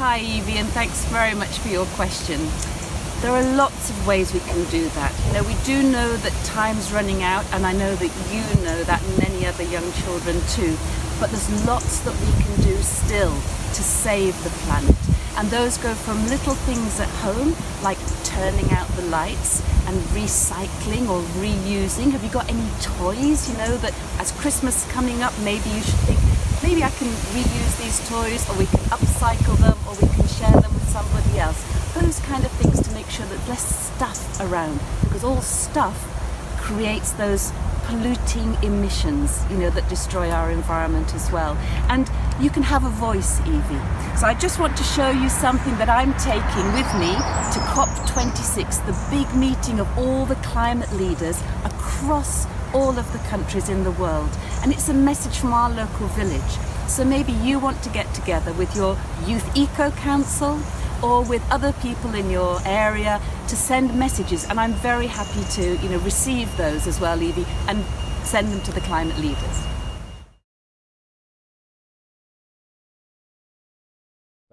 Hi Evie and thanks very much for your question. There are lots of ways we can do that. You know, we do know that time's running out and I know that you know that and many other young children too. But there's lots that we can do still to save the planet. And those go from little things at home, like turning out the lights and recycling or reusing. Have you got any toys, you know, that as Christmas is coming up, maybe you should think, maybe I can reuse these toys or we can upcycle them or we can share them with somebody else. Those kind of things to make sure that less stuff around because all stuff creates those polluting emissions you know that destroy our environment as well. And you can have a voice Evie. So I just want to show you something that I'm taking with me to COP26 the big meeting of all the climate leaders across all of the countries in the world. And it's a message from our local village. So maybe you want to get together with your youth eco council or with other people in your area to send messages. And I'm very happy to you know receive those as well Evie and send them to the climate leaders.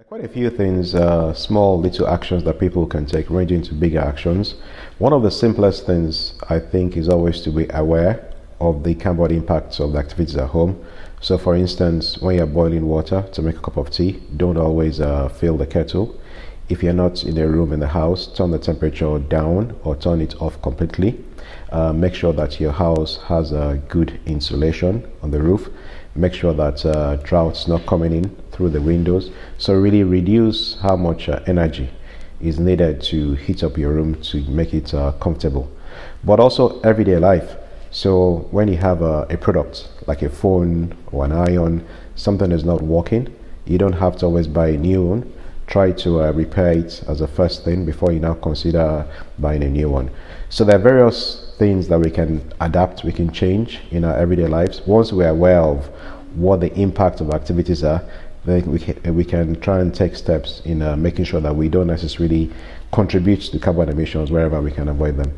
Quite a few things, uh, small little actions that people can take ranging to bigger actions. One of the simplest things I think is always to be aware of the carbon impacts of the activities at home. So for instance, when you're boiling water to make a cup of tea, don't always uh, fill the kettle if you're not in a room in the house, turn the temperature down or turn it off completely. Uh, make sure that your house has a good insulation on the roof. Make sure that uh, drought's not coming in through the windows. So really reduce how much uh, energy is needed to heat up your room to make it uh, comfortable. But also everyday life. So when you have a, a product like a phone or an iron, something is not working, you don't have to always buy a new one try to uh, repair it as a first thing before you now consider buying a new one. So there are various things that we can adapt, we can change in our everyday lives. Once we're aware of what the impact of activities are, then we can, we can try and take steps in uh, making sure that we don't necessarily contribute to carbon emissions wherever we can avoid them.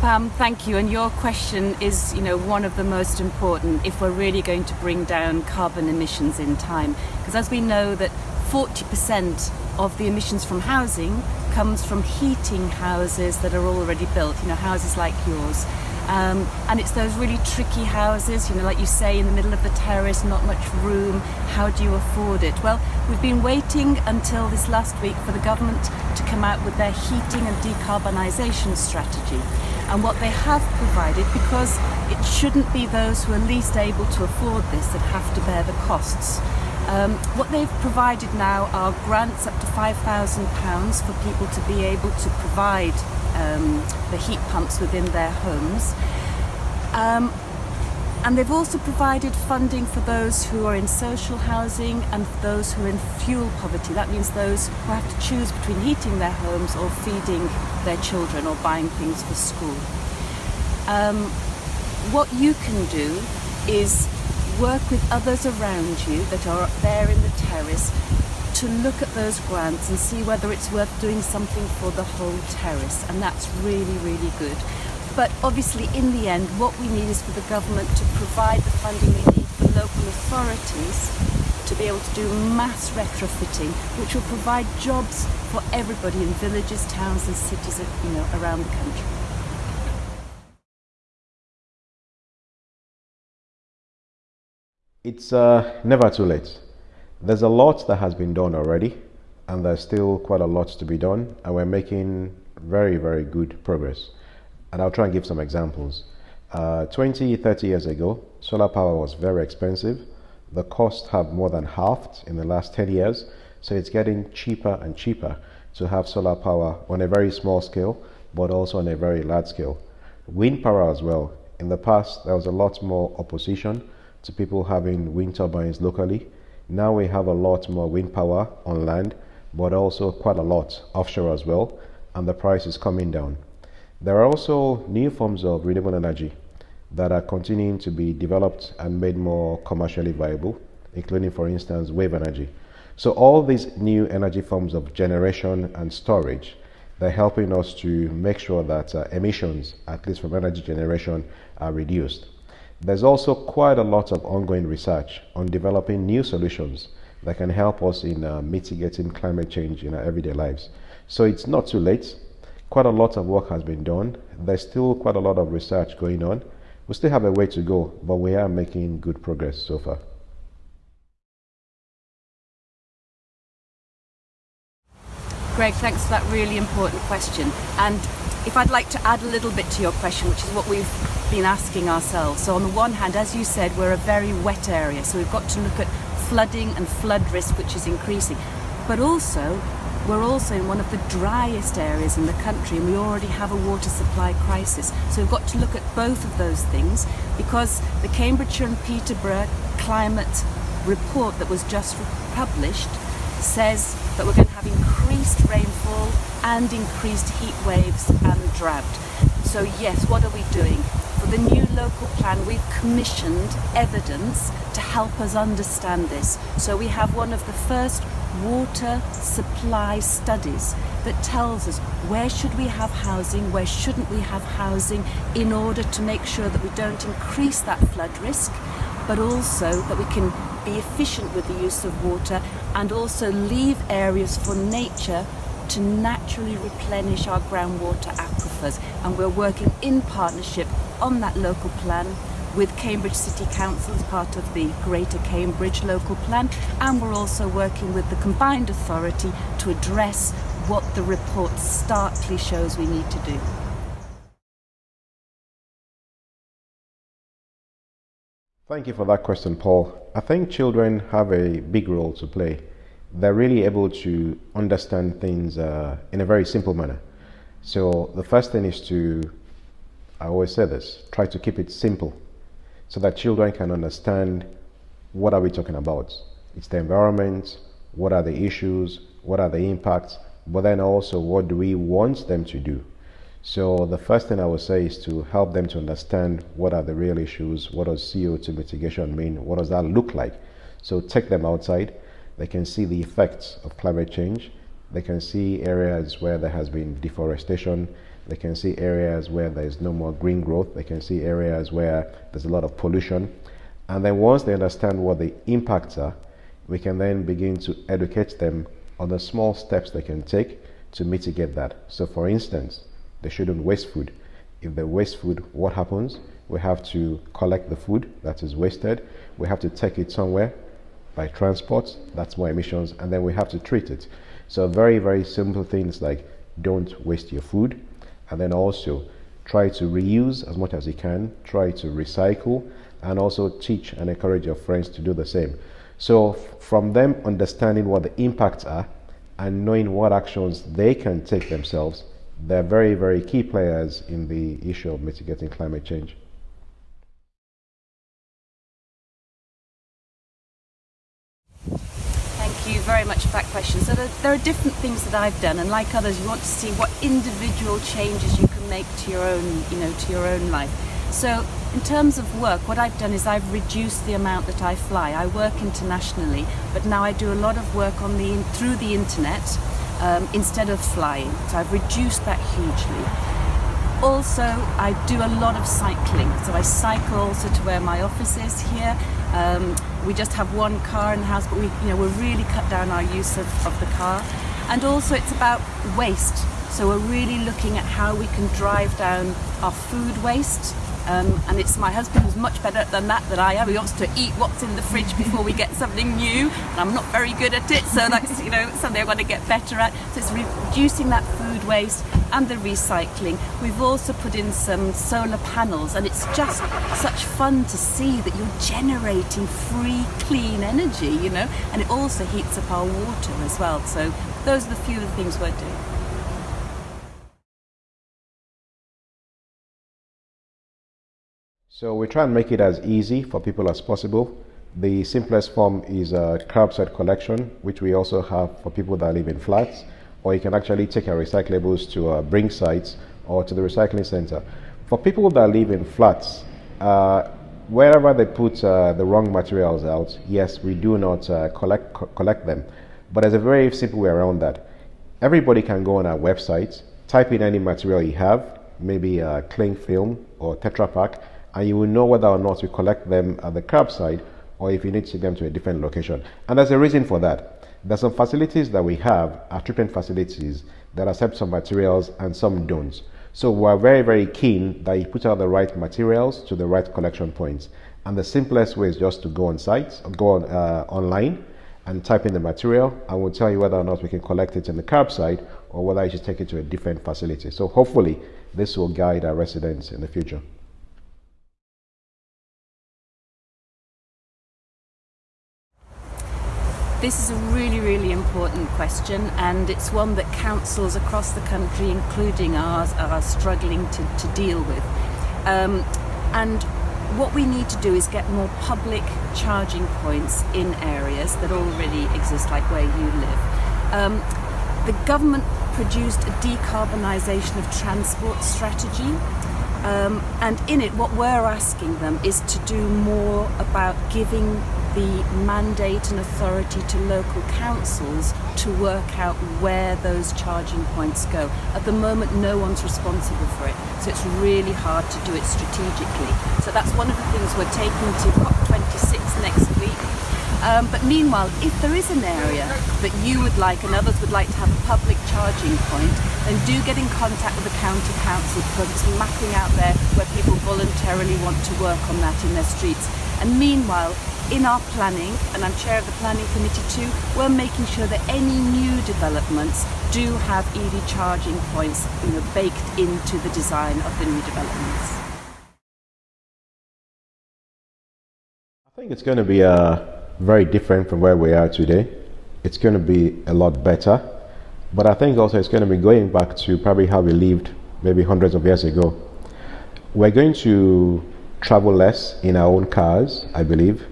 Pam, thank you. And your question is, you know, one of the most important if we're really going to bring down carbon emissions in time. Because as we know that 40% of the emissions from housing comes from heating houses that are already built, you know, houses like yours. Um, and it's those really tricky houses, you know, like you say, in the middle of the terrace, not much room. How do you afford it? Well, we've been waiting until this last week for the government to come out with their heating and decarbonisation strategy and what they have provided because it shouldn't be those who are least able to afford this that have to bear the costs. Um, what they've provided now are grants up to £5,000 for people to be able to provide um, the heat pumps within their homes. Um, and they've also provided funding for those who are in social housing and those who are in fuel poverty. That means those who have to choose between heating their homes or feeding their children or buying things for school. Um, what you can do is work with others around you that are up there in the terrace to look at those grants and see whether it's worth doing something for the whole terrace and that's really really good but obviously in the end what we need is for the government to provide the funding we need for local authorities to be able to do mass retrofitting which will provide jobs for everybody in villages, towns and cities you know, around the country. It's uh, never too late. There's a lot that has been done already and there's still quite a lot to be done and we're making very, very good progress and I'll try and give some examples. Uh, 20, 30 years ago, solar power was very expensive. The costs have more than halved in the last 10 years, so it's getting cheaper and cheaper to have solar power on a very small scale, but also on a very large scale. Wind power as well. In the past, there was a lot more opposition to people having wind turbines locally. Now we have a lot more wind power on land, but also quite a lot offshore as well, and the price is coming down. There are also new forms of renewable energy that are continuing to be developed and made more commercially viable, including, for instance, wave energy. So all these new energy forms of generation and storage, they're helping us to make sure that uh, emissions, at least from energy generation, are reduced. There's also quite a lot of ongoing research on developing new solutions that can help us in uh, mitigating climate change in our everyday lives. So it's not too late. Quite a lot of work has been done. There's still quite a lot of research going on. We still have a way to go, but we are making good progress so far. Greg, thanks for that really important question. And if I'd like to add a little bit to your question, which is what we've been asking ourselves. So on the one hand, as you said, we're a very wet area, so we've got to look at flooding and flood risk, which is increasing. But also, we're also in one of the driest areas in the country and we already have a water supply crisis. So we've got to look at both of those things because the Cambridgeshire and Peterborough climate report that was just published says that we're going to have increased rainfall and increased heat waves and drought. So yes, what are we doing? For the new local plan, we've commissioned evidence to help us understand this. So we have one of the first water supply studies that tells us where should we have housing, where shouldn't we have housing in order to make sure that we don't increase that flood risk, but also that we can be efficient with the use of water and also leave areas for nature to naturally replenish our groundwater aquifers. And we're working in partnership on that local plan with Cambridge City Council as part of the Greater Cambridge local plan and we're also working with the combined authority to address what the report starkly shows we need to do. Thank you for that question, Paul. I think children have a big role to play. They're really able to understand things uh, in a very simple manner. So the first thing is to, I always say this, try to keep it simple so that children can understand what are we talking about. It's the environment, what are the issues, what are the impacts, but then also what do we want them to do. So the first thing I would say is to help them to understand what are the real issues, what does CO2 mitigation mean, what does that look like. So take them outside, they can see the effects of climate change, they can see areas where there has been deforestation, they can see areas where there is no more green growth, they can see areas where there's a lot of pollution. And then once they understand what the impacts are, we can then begin to educate them on the small steps they can take to mitigate that. So for instance, they shouldn't waste food. If they waste food, what happens? We have to collect the food that is wasted. We have to take it somewhere by transport. That's more emissions. And then we have to treat it. So very, very simple things like don't waste your food. And then also try to reuse as much as you can. Try to recycle and also teach and encourage your friends to do the same. So from them understanding what the impacts are and knowing what actions they can take themselves they're very, very key players in the issue of mitigating climate change. Thank you very much for that question. So there, there, are different things that I've done, and like others, you want to see what individual changes you can make to your own, you know, to your own life. So in terms of work, what I've done is I've reduced the amount that I fly. I work internationally, but now I do a lot of work on the through the internet um, instead of flying. So I've reduced that hugely. Also, I do a lot of cycling. So I cycle also to where my office is here. Um, we just have one car in the house, but we, you know, we're really cut down our use of, of the car. And also it's about waste. So we're really looking at how we can drive down our food waste um, and it's my husband who's much better than that than I am. He wants to eat what's in the fridge before we get something new. And I'm not very good at it, so that's you know something I want to get better at. So it's reducing that food waste and the recycling. We've also put in some solar panels, and it's just such fun to see that you're generating free, clean energy, you know, and it also heats up our water as well. So those are the few of the things we're doing. So we try and make it as easy for people as possible. The simplest form is a curbside collection, which we also have for people that live in flats, or you can actually take your recyclables to uh, bring sites or to the recycling center. For people that live in flats, uh, wherever they put uh, the wrong materials out, yes, we do not uh, collect co collect them. But there's a very simple way around that. Everybody can go on our website, type in any material you have, maybe cling film or Tetra Pak, and you will know whether or not you collect them at the curbside or if you need to take them to a different location. And there's a reason for that. There's some facilities that we have, our treatment facilities, that accept some materials and some don't. So we're very, very keen that you put out the right materials to the right collection points. And the simplest way is just to go on site, go on, uh, online and type in the material and we'll tell you whether or not we can collect it in the curbside or whether you should take it to a different facility. So hopefully this will guide our residents in the future. This is a really, really important question and it's one that councils across the country, including ours, are struggling to, to deal with. Um, and what we need to do is get more public charging points in areas that already exist, like where you live. Um, the government produced a decarbonisation of transport strategy um, and in it what we're asking them is to do more about giving the mandate and authority to local councils to work out where those charging points go. At the moment, no one's responsible for it, so it's really hard to do it strategically. So that's one of the things we're taking to COP26 next week. Um, but meanwhile, if there is an area that you would like and others would like to have a public charging point, then do get in contact with the county council because it's mapping out there where people voluntarily want to work on that in their streets. And meanwhile, in our planning, and I'm chair of the planning committee too, we're making sure that any new developments do have EV charging points you know, baked into the design of the new developments. I think it's going to be uh, very different from where we are today. It's going to be a lot better, but I think also it's going to be going back to probably how we lived maybe hundreds of years ago. We're going to travel less in our own cars, I believe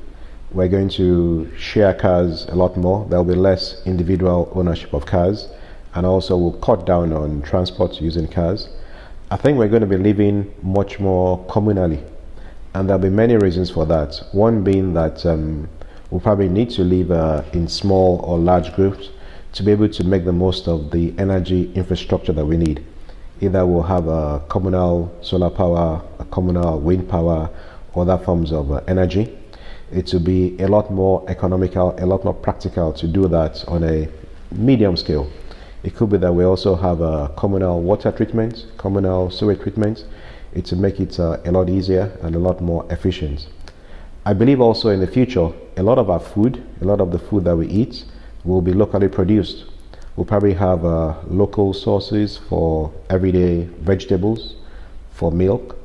we're going to share cars a lot more. There'll be less individual ownership of cars, and also we'll cut down on transport using cars. I think we're going to be living much more communally, and there'll be many reasons for that. One being that um, we'll probably need to live uh, in small or large groups to be able to make the most of the energy infrastructure that we need. Either we'll have a communal solar power, communal wind power, other forms of uh, energy it will be a lot more economical, a lot more practical to do that on a medium scale. It could be that we also have a communal water treatment, communal sewage treatment. It will make it uh, a lot easier and a lot more efficient. I believe also in the future, a lot of our food, a lot of the food that we eat will be locally produced. We'll probably have uh, local sources for everyday vegetables, for milk,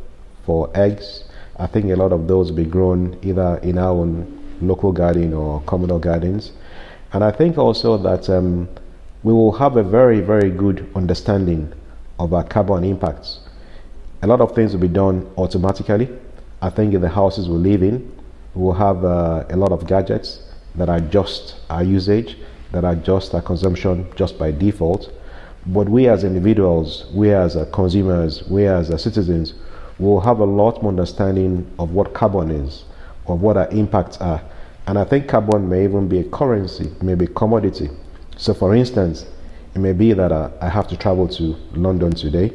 for eggs, I think a lot of those will be grown either in our own local garden or communal gardens. And I think also that um, we will have a very, very good understanding of our carbon impacts. A lot of things will be done automatically. I think in the houses we live in, we will have uh, a lot of gadgets that are just our usage, that are just our consumption just by default. But we as individuals, we as consumers, we as citizens, we'll have a lot more understanding of what carbon is, of what our impacts are. And I think carbon may even be a currency, maybe a commodity. So, for instance, it may be that uh, I have to travel to London today.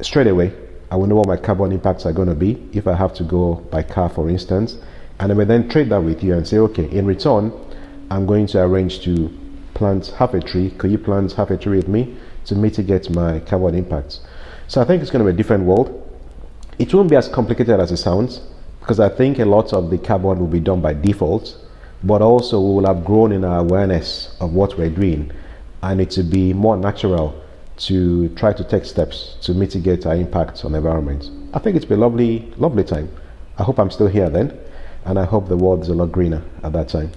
Straight away, I will know what my carbon impacts are going to be if I have to go by car, for instance. And I may then trade that with you and say, okay, in return, I'm going to arrange to plant half a tree. Could you plant half a tree with me to mitigate my carbon impacts? So I think it's going to be a different world. It won't be as complicated as it sounds because I think a lot of the carbon will be done by default, but also we will have grown in our awareness of what we're doing and it will be more natural to try to take steps to mitigate our impact on the environment. I think it's been a lovely, lovely time. I hope I'm still here then, and I hope the world is a lot greener at that time.